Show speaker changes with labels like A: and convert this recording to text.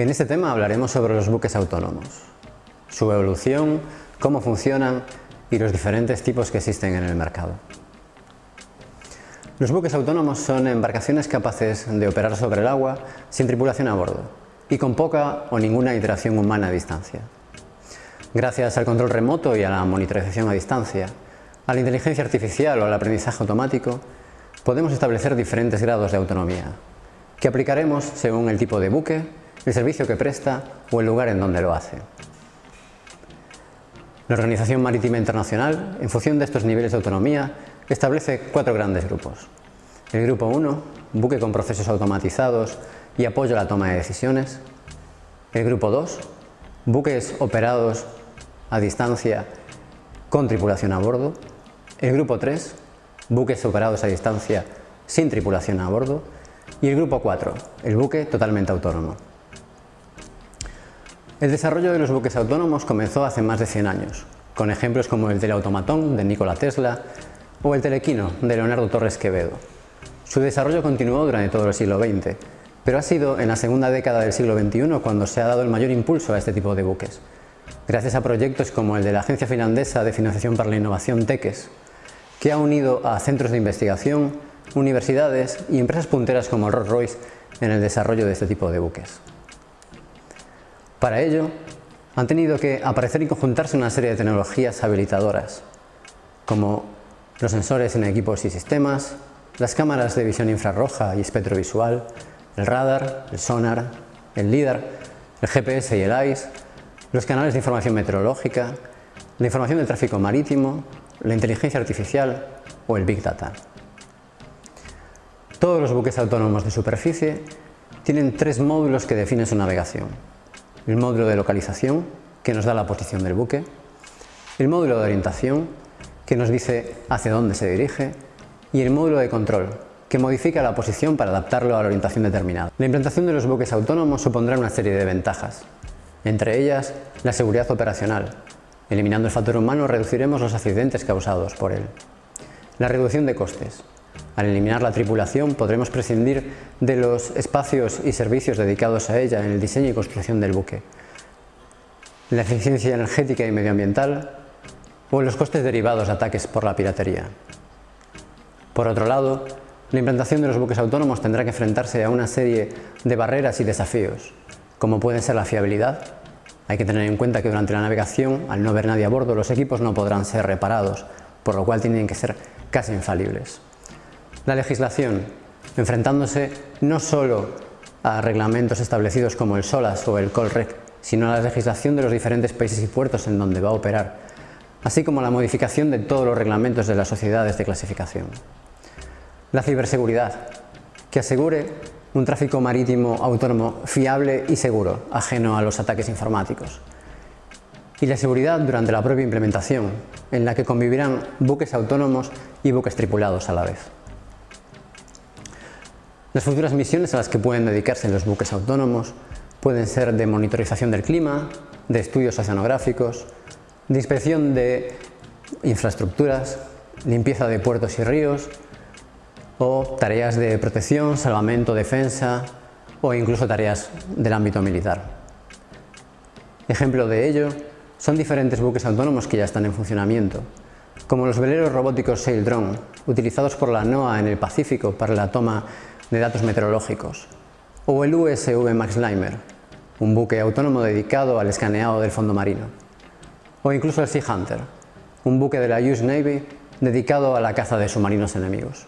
A: En este tema hablaremos sobre los buques autónomos, su evolución, cómo funcionan y los diferentes tipos que existen en el mercado. Los buques autónomos son embarcaciones capaces de operar sobre el agua sin tripulación a bordo y con poca o ninguna interacción humana a distancia. Gracias al control remoto y a la monitorización a distancia, a la inteligencia artificial o al aprendizaje automático, podemos establecer diferentes grados de autonomía, que aplicaremos según el tipo de buque, el servicio que presta o el lugar en donde lo hace. La Organización Marítima Internacional, en función de estos niveles de autonomía, establece cuatro grandes grupos. El grupo 1, buque con procesos automatizados y apoyo a la toma de decisiones. El grupo 2, buques operados a distancia con tripulación a bordo. El grupo 3, buques operados a distancia sin tripulación a bordo. Y el grupo 4, el buque totalmente autónomo. El desarrollo de los buques autónomos comenzó hace más de 100 años, con ejemplos como el teleautomatón de Nikola Tesla o el telequino de Leonardo Torres Quevedo. Su desarrollo continuó durante todo el siglo XX, pero ha sido en la segunda década del siglo XXI cuando se ha dado el mayor impulso a este tipo de buques, gracias a proyectos como el de la Agencia Finlandesa de Financiación para la Innovación TECES, que ha unido a centros de investigación, universidades y empresas punteras como Rolls-Royce en el desarrollo de este tipo de buques. Para ello, han tenido que aparecer y conjuntarse una serie de tecnologías habilitadoras, como los sensores en equipos y sistemas, las cámaras de visión infrarroja y espectrovisual, el radar, el sonar, el LIDAR, el GPS y el ICE, los canales de información meteorológica, la información del tráfico marítimo, la inteligencia artificial o el Big Data. Todos los buques autónomos de superficie tienen tres módulos que definen su navegación. El módulo de localización, que nos da la posición del buque, el módulo de orientación, que nos dice hacia dónde se dirige, y el módulo de control, que modifica la posición para adaptarlo a la orientación determinada. La implantación de los buques autónomos supondrá una serie de ventajas, entre ellas la seguridad operacional. Eliminando el factor humano reduciremos los accidentes causados por él. La reducción de costes. Al eliminar la tripulación podremos prescindir de los espacios y servicios dedicados a ella en el diseño y construcción del buque. La eficiencia energética y medioambiental o los costes derivados de ataques por la piratería. Por otro lado, la implantación de los buques autónomos tendrá que enfrentarse a una serie de barreras y desafíos, como pueden ser la fiabilidad. Hay que tener en cuenta que durante la navegación, al no haber nadie a bordo, los equipos no podrán ser reparados, por lo cual tienen que ser casi infalibles. La legislación, enfrentándose no solo a reglamentos establecidos como el SOLAS o el COLREC, sino a la legislación de los diferentes países y puertos en donde va a operar, así como la modificación de todos los reglamentos de las sociedades de clasificación. La ciberseguridad, que asegure un tráfico marítimo autónomo fiable y seguro, ajeno a los ataques informáticos. Y la seguridad durante la propia implementación, en la que convivirán buques autónomos y buques tripulados a la vez. Las futuras misiones a las que pueden dedicarse los buques autónomos pueden ser de monitorización del clima, de estudios oceanográficos, de inspección de infraestructuras, limpieza de puertos y ríos, o tareas de protección, salvamento, defensa o incluso tareas del ámbito militar. Ejemplo de ello son diferentes buques autónomos que ya están en funcionamiento, como los veleros robóticos Sail Drone, utilizados por la NOAA en el Pacífico para la toma de datos meteorológicos, o el USV Max Limer, un buque autónomo dedicado al escaneado del fondo marino, o incluso el Sea Hunter, un buque de la US Navy dedicado a la caza de submarinos enemigos.